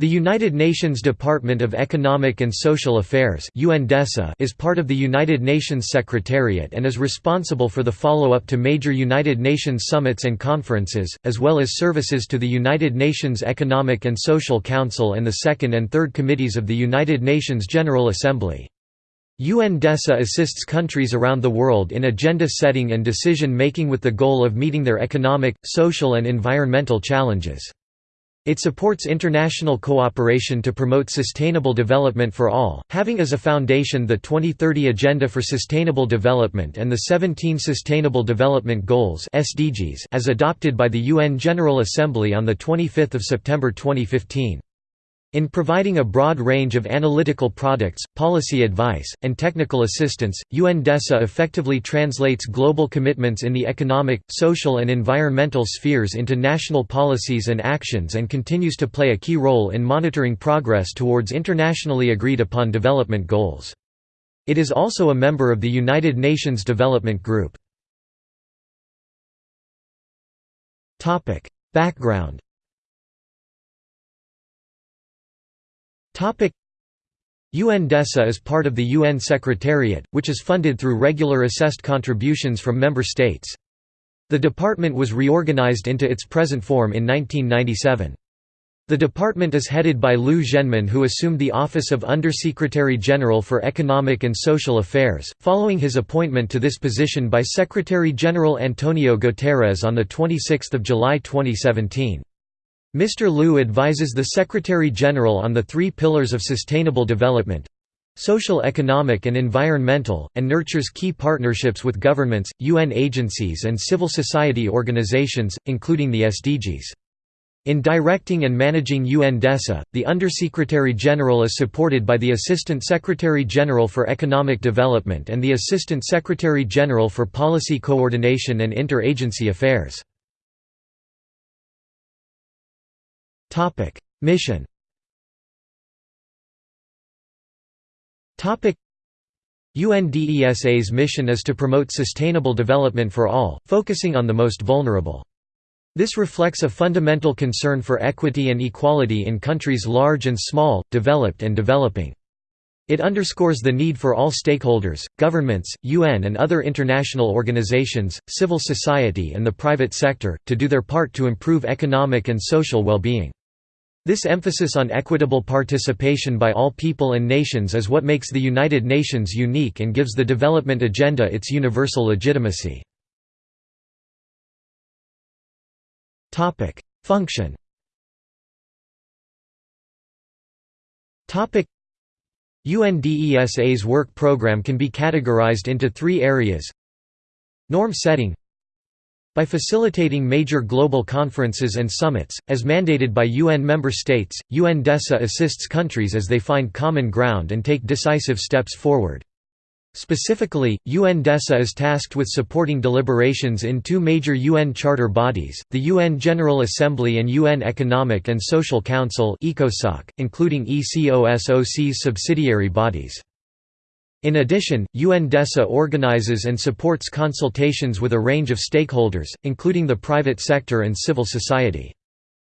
The United Nations Department of Economic and Social Affairs is part of the United Nations Secretariat and is responsible for the follow-up to major United Nations summits and conferences, as well as services to the United Nations Economic and Social Council and the Second and Third Committees of the United Nations General Assembly. UNDESA assists countries around the world in agenda setting and decision making with the goal of meeting their economic, social and environmental challenges. It supports international cooperation to promote sustainable development for all, having as a foundation the 2030 Agenda for Sustainable Development and the 17 Sustainable Development Goals (SDGs) as adopted by the UN General Assembly on the 25th of September 2015. In providing a broad range of analytical products, policy advice, and technical assistance, UNDESA effectively translates global commitments in the economic, social and environmental spheres into national policies and actions and continues to play a key role in monitoring progress towards internationally agreed upon development goals. It is also a member of the United Nations Development Group. Background UNDESA is part of the UN Secretariat, which is funded through regular assessed contributions from member states. The department was reorganized into its present form in 1997. The department is headed by Liu Zhenmin who assumed the office of Undersecretary General for Economic and Social Affairs, following his appointment to this position by Secretary-General Antonio Guterres on 26 July 2017. Mr. Liu advises the Secretary-General on the three pillars of sustainable development social economic and environmental, and nurtures key partnerships with governments, UN agencies and civil society organizations, including the SDGs. In directing and managing UNDESA, the Undersecretary-General is supported by the Assistant Secretary-General for Economic Development and the Assistant Secretary-General for Policy Coordination and Inter-Agency Affairs. Mission UNDESA's mission is to promote sustainable development for all, focusing on the most vulnerable. This reflects a fundamental concern for equity and equality in countries large and small, developed and developing. It underscores the need for all stakeholders, governments, UN and other international organizations, civil society and the private sector, to do their part to improve economic and social well-being. This emphasis on equitable participation by all people and nations is what makes the United Nations unique and gives the development agenda its universal legitimacy. Function UNDESA's work program can be categorized into three areas. Norm setting by facilitating major global conferences and summits, as mandated by UN member states, UNDESA assists countries as they find common ground and take decisive steps forward. Specifically, UNDESA is tasked with supporting deliberations in two major UN charter bodies, the UN General Assembly and UN Economic and Social Council including ECOSOC's subsidiary bodies. In addition, UNDESA organizes and supports consultations with a range of stakeholders, including the private sector and civil society.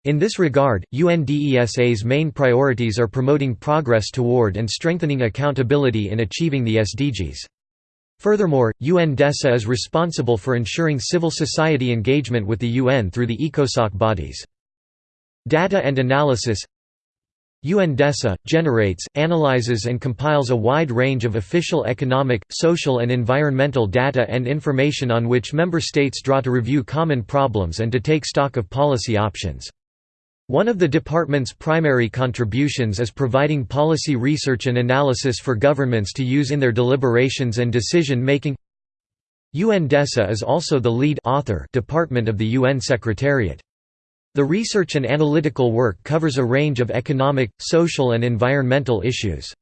In this regard, UNDESA's main priorities are promoting progress toward and strengthening accountability in achieving the SDGs. Furthermore, UNDESA is responsible for ensuring civil society engagement with the UN through the ECOSOC bodies. Data and analysis UNDESA, generates, analyzes and compiles a wide range of official economic, social and environmental data and information on which member states draw to review common problems and to take stock of policy options. One of the department's primary contributions is providing policy research and analysis for governments to use in their deliberations and decision-making. UNDESA is also the lead author department of the UN Secretariat. The research and analytical work covers a range of economic, social and environmental issues.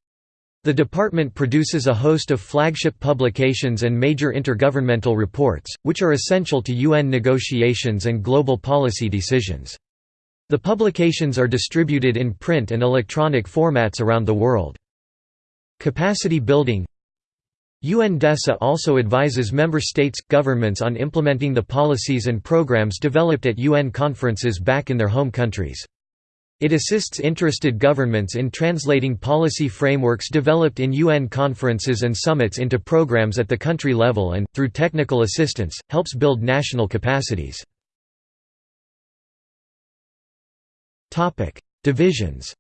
The department produces a host of flagship publications and major intergovernmental reports, which are essential to UN negotiations and global policy decisions. The publications are distributed in print and electronic formats around the world. Capacity building UNDESA also advises member states' governments on implementing the policies and programs developed at UN conferences back in their home countries. It assists interested governments in translating policy frameworks developed in UN conferences and summits into programs at the country level and, through technical assistance, helps build national capacities. Divisions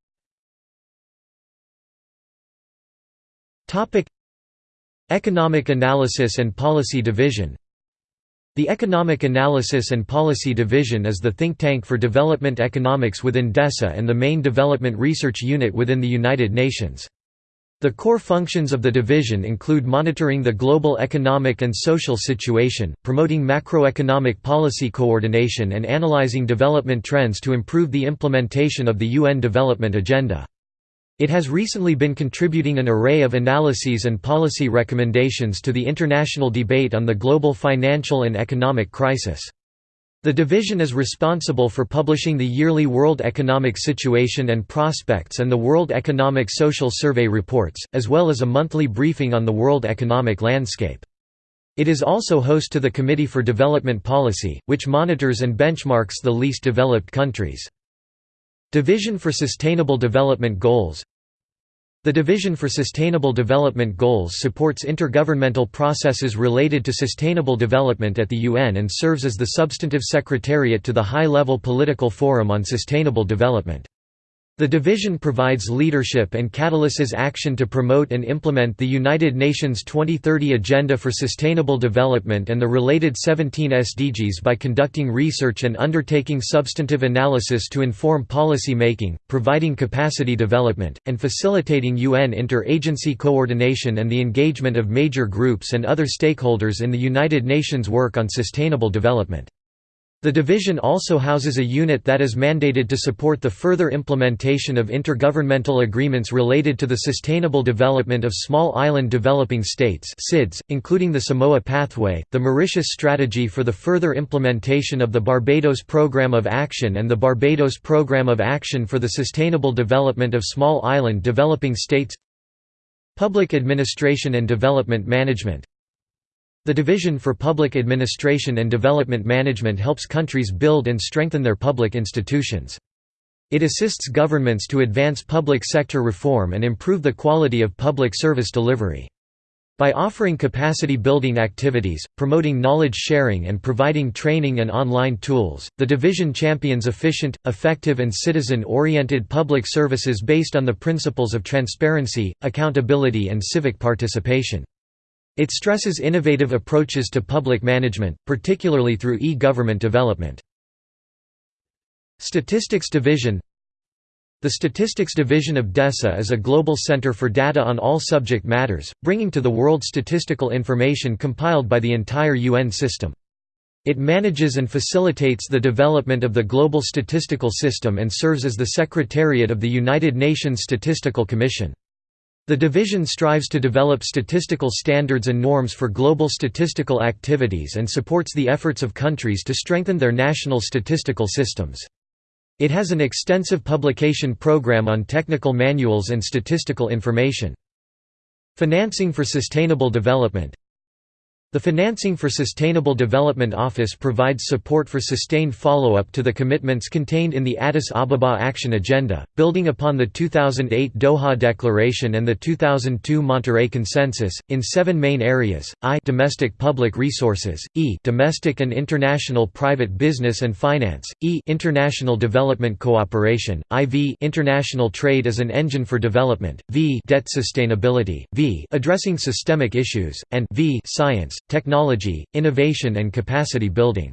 Economic Analysis and Policy Division the Economic Analysis and Policy Division is the think tank for development economics within DESA and the main development research unit within the United Nations. The core functions of the division include monitoring the global economic and social situation, promoting macroeconomic policy coordination and analyzing development trends to improve the implementation of the UN Development Agenda. It has recently been contributing an array of analyses and policy recommendations to the international debate on the global financial and economic crisis. The division is responsible for publishing the yearly World Economic Situation and Prospects and the World Economic Social Survey reports, as well as a monthly briefing on the world economic landscape. It is also host to the Committee for Development Policy, which monitors and benchmarks the least developed countries. Division for Sustainable Development Goals The Division for Sustainable Development Goals supports intergovernmental processes related to sustainable development at the UN and serves as the substantive secretariat to the High-Level Political Forum on Sustainable Development. The division provides leadership and catalyses action to promote and implement the United Nations 2030 Agenda for Sustainable Development and the related 17 SDGs by conducting research and undertaking substantive analysis to inform policy making, providing capacity development, and facilitating UN inter-agency coordination and the engagement of major groups and other stakeholders in the United Nations work on sustainable development. The division also houses a unit that is mandated to support the further implementation of intergovernmental agreements related to the sustainable development of small island developing states including the Samoa Pathway, the Mauritius Strategy for the further implementation of the Barbados Programme of Action and the Barbados Programme of Action for the Sustainable Development of Small Island Developing States. Public Administration and Development Management the Division for Public Administration and Development Management helps countries build and strengthen their public institutions. It assists governments to advance public sector reform and improve the quality of public service delivery. By offering capacity building activities, promoting knowledge sharing and providing training and online tools, the division champions efficient, effective and citizen-oriented public services based on the principles of transparency, accountability and civic participation. It stresses innovative approaches to public management, particularly through e-government development. Statistics Division the Statistics Division of DESA is a global center for data on all subject matters, bringing to the world statistical information compiled by the entire UN system. It manages and facilitates the development of the global statistical system and serves as the Secretariat of the United Nations Statistical Commission. The division strives to develop statistical standards and norms for global statistical activities and supports the efforts of countries to strengthen their national statistical systems. It has an extensive publication program on technical manuals and statistical information. Financing for Sustainable Development the Financing for Sustainable Development Office provides support for sustained follow-up to the commitments contained in the Addis Ababa Action Agenda, building upon the 2008 Doha Declaration and the 2002 Monterrey Consensus, in seven main areas, I domestic public resources, E domestic and international private business and finance, E international development cooperation, IV international trade as an engine for development, V debt sustainability, V addressing systemic issues, and V science technology, innovation and capacity building.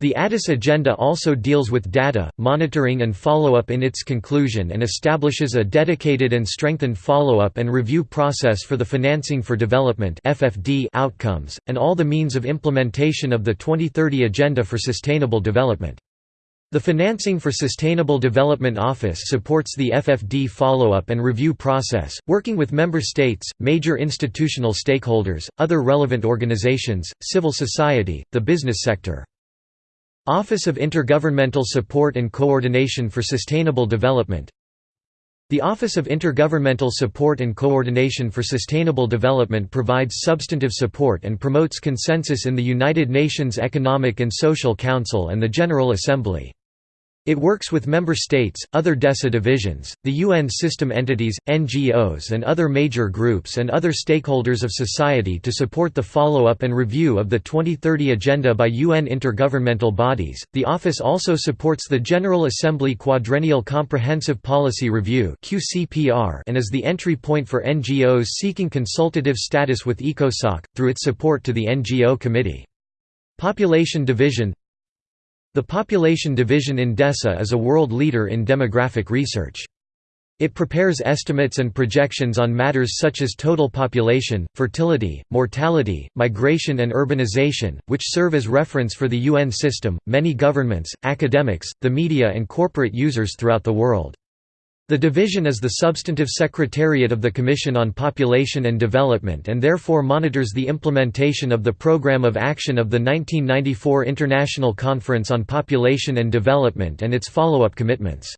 The Addis Agenda also deals with data, monitoring and follow-up in its conclusion and establishes a dedicated and strengthened follow-up and review process for the Financing for Development outcomes, and all the means of implementation of the 2030 Agenda for Sustainable Development. The Financing for Sustainable Development Office supports the FFD follow-up and review process, working with member states, major institutional stakeholders, other relevant organizations, civil society, the business sector. Office of Intergovernmental Support and Coordination for Sustainable Development The Office of Intergovernmental Support and Coordination for Sustainable Development provides substantive support and promotes consensus in the United Nations Economic and Social Council and the General Assembly. It works with member states, other DESA divisions, the UN system entities, NGOs and other major groups and other stakeholders of society to support the follow-up and review of the 2030 Agenda by UN intergovernmental bodies. The office also supports the General Assembly Quadrennial Comprehensive Policy Review (QCPR) and is the entry point for NGOs seeking consultative status with ECOSOC through its support to the NGO Committee. Population Division the Population Division in DESA is a world leader in demographic research. It prepares estimates and projections on matters such as total population, fertility, mortality, migration and urbanization, which serve as reference for the UN system, many governments, academics, the media and corporate users throughout the world. The division is the substantive secretariat of the Commission on Population and Development and therefore monitors the implementation of the Programme of Action of the 1994 International Conference on Population and Development and its follow-up commitments.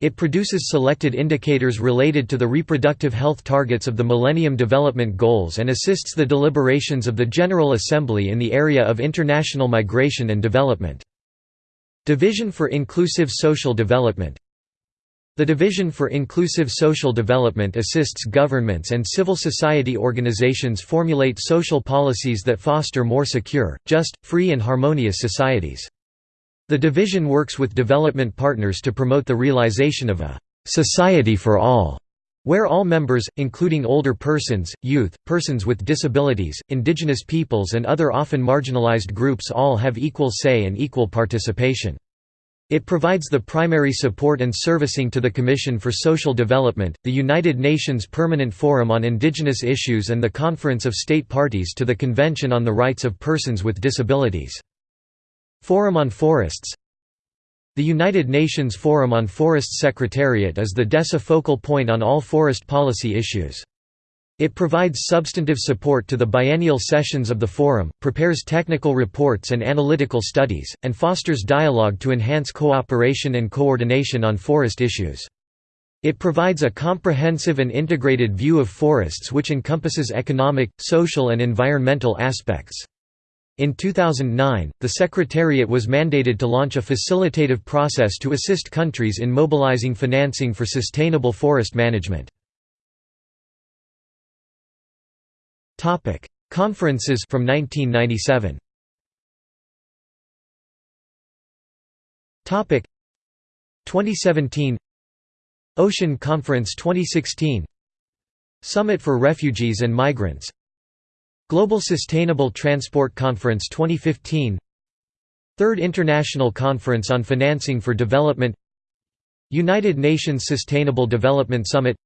It produces selected indicators related to the reproductive health targets of the Millennium Development Goals and assists the deliberations of the General Assembly in the area of international migration and development. Division for Inclusive Social Development the Division for Inclusive Social Development assists governments and civil society organizations formulate social policies that foster more secure, just, free and harmonious societies. The division works with development partners to promote the realization of a «society for all», where all members, including older persons, youth, persons with disabilities, indigenous peoples and other often marginalized groups all have equal say and equal participation. It provides the primary support and servicing to the Commission for Social Development, the United Nations Permanent Forum on Indigenous Issues and the Conference of State Parties to the Convention on the Rights of Persons with Disabilities. Forum on Forests The United Nations Forum on Forests Secretariat is the DESA focal point on all forest policy issues. It provides substantive support to the biennial sessions of the Forum, prepares technical reports and analytical studies, and fosters dialogue to enhance cooperation and coordination on forest issues. It provides a comprehensive and integrated view of forests which encompasses economic, social and environmental aspects. In 2009, the Secretariat was mandated to launch a facilitative process to assist countries in mobilizing financing for sustainable forest management. Topic: Conferences from 1997. Topic: 2017 Ocean Conference 2016 Summit for Refugees and Migrants. Global Sustainable Transport Conference 2015 Third International Conference on Financing for Development. United Nations Sustainable Development Summit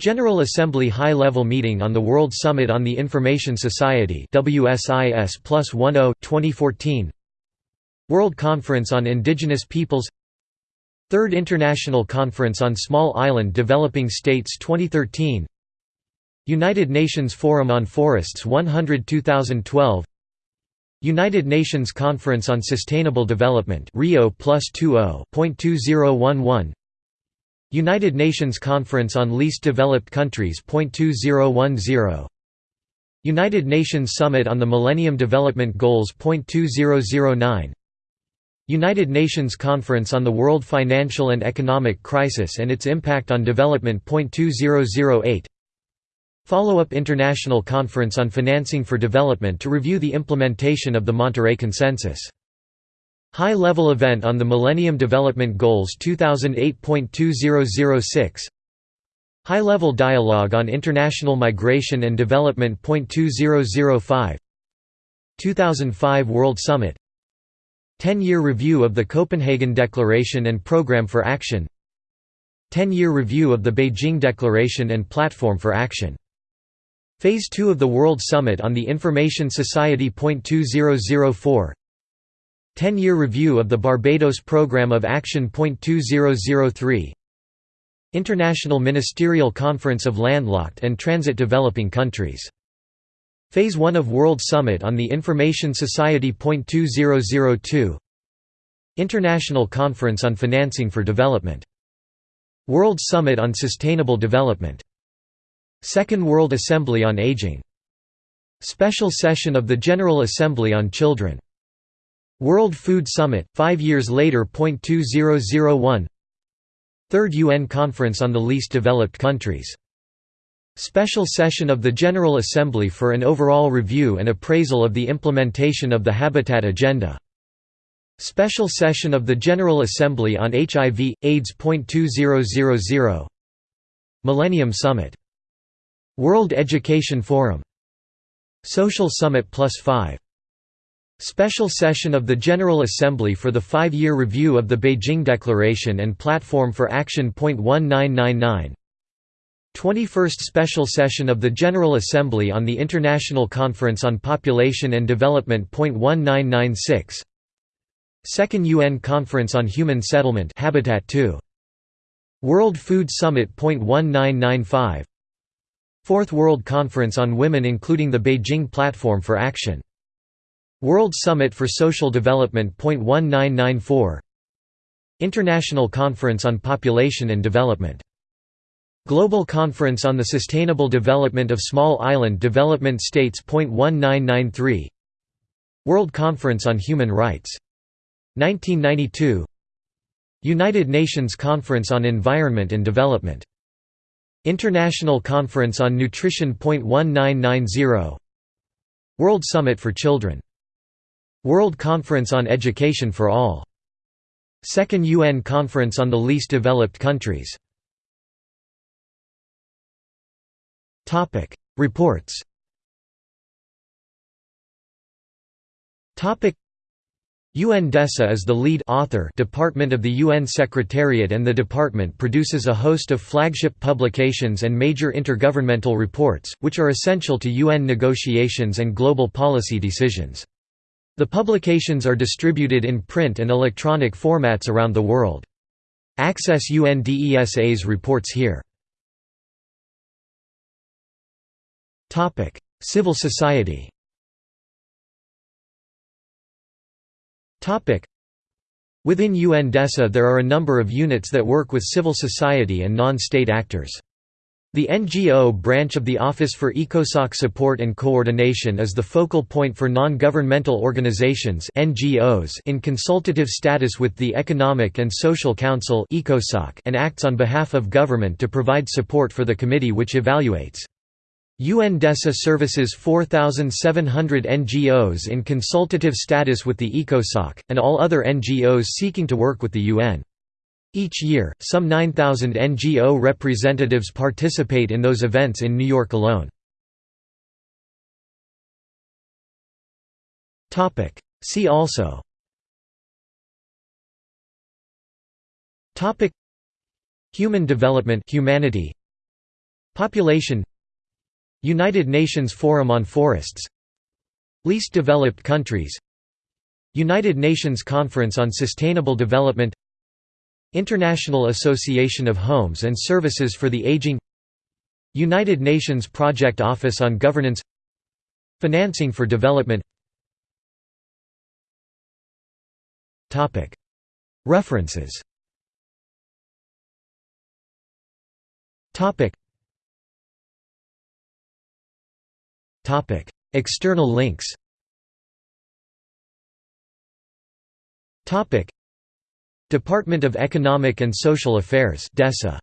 General Assembly High-Level Meeting on the World Summit on the Information Society WSIS plus 10 2014 World Conference on Indigenous Peoples. Third International Conference on Small Island Developing States 2013 United Nations Forum on Forests 100 2012 United Nations Conference on Sustainable Development Rio plus 20.2011 United Nations Conference on Least Developed Countries .2010 United Nations Summit on the Millennium Development Goals .2009 United Nations Conference on the World Financial and Economic Crisis and its Impact on Development .2008 Follow-up International Conference on Financing for Development to review the implementation of the Monterrey Consensus High-level event on the Millennium Development Goals 2008.2006 High-level dialogue on international migration and development. 2005 2005 World Summit 10-year review of the Copenhagen Declaration and Programme for Action 10-year review of the Beijing Declaration and Platform for Action Phase 2 of the World Summit on the Information Society. 2004 10-year review of the Barbados Programme of Action. 2003 International Ministerial Conference of Landlocked and Transit Developing Countries. Phase 1 of World Summit on the Information Society. 2002 International Conference on Financing for Development. World Summit on Sustainable Development. Second World Assembly on Aging. Special Session of the General Assembly on Children World Food Summit, five years later. 2001 Third UN Conference on the Least Developed Countries. Special session of the General Assembly for an overall review and appraisal of the implementation of the Habitat Agenda. Special session of the General Assembly on HIV, AIDS. 2000 Millennium Summit. World Education Forum. Social Summit Plus 5. Special session of the General Assembly for the five-year review of the Beijing Declaration and Platform for Action. 1999 21st Special Session of the General Assembly on the International Conference on Population and Development. 1996 Second UN Conference on Human Settlement Habitat 2. World Food Summit. 1995 Fourth World Conference on Women including the Beijing Platform for Action. World Summit for Social Development. 1994 International Conference on Population and Development. Global Conference on the Sustainable Development of Small Island Development States. 1993 World Conference on Human Rights 1992 United Nations Conference on Environment and Development. International Conference on Nutrition. 1990 World Summit for Children. World Conference on Education for All. Second UN Conference on the Least Developed Countries. Reports Topic: UNDESA is the lead author department of the UN Secretariat and the department produces a host of flagship publications and major intergovernmental reports, which are essential to UN negotiations and global policy decisions. The publications are distributed in print and electronic formats around the world. Access UNDESA's reports here. Civil society Within UNDESA there are a number of units that work with civil society and non-state actors. The NGO branch of the Office for ECOSOC Support and Coordination is the focal point for non-governmental organizations (NGOs) in consultative status with the Economic and Social Council (ECOSOC) and acts on behalf of government to provide support for the committee which evaluates UNDESA services 4,700 NGOs in consultative status with the ECOSOC, and all other NGOs seeking to work with the UN. Each year, some 9,000 NGO representatives participate in those events in New York alone. See also. Human development humanity. Population. United Nations Forum on Forests. Least Developed Countries. United Nations Conference on Sustainable Development International Association of Homes and Services for the Aging United Nations Project Office on Governance Financing for Development. References. External links. Department of Economic and Social Affairs (DESA).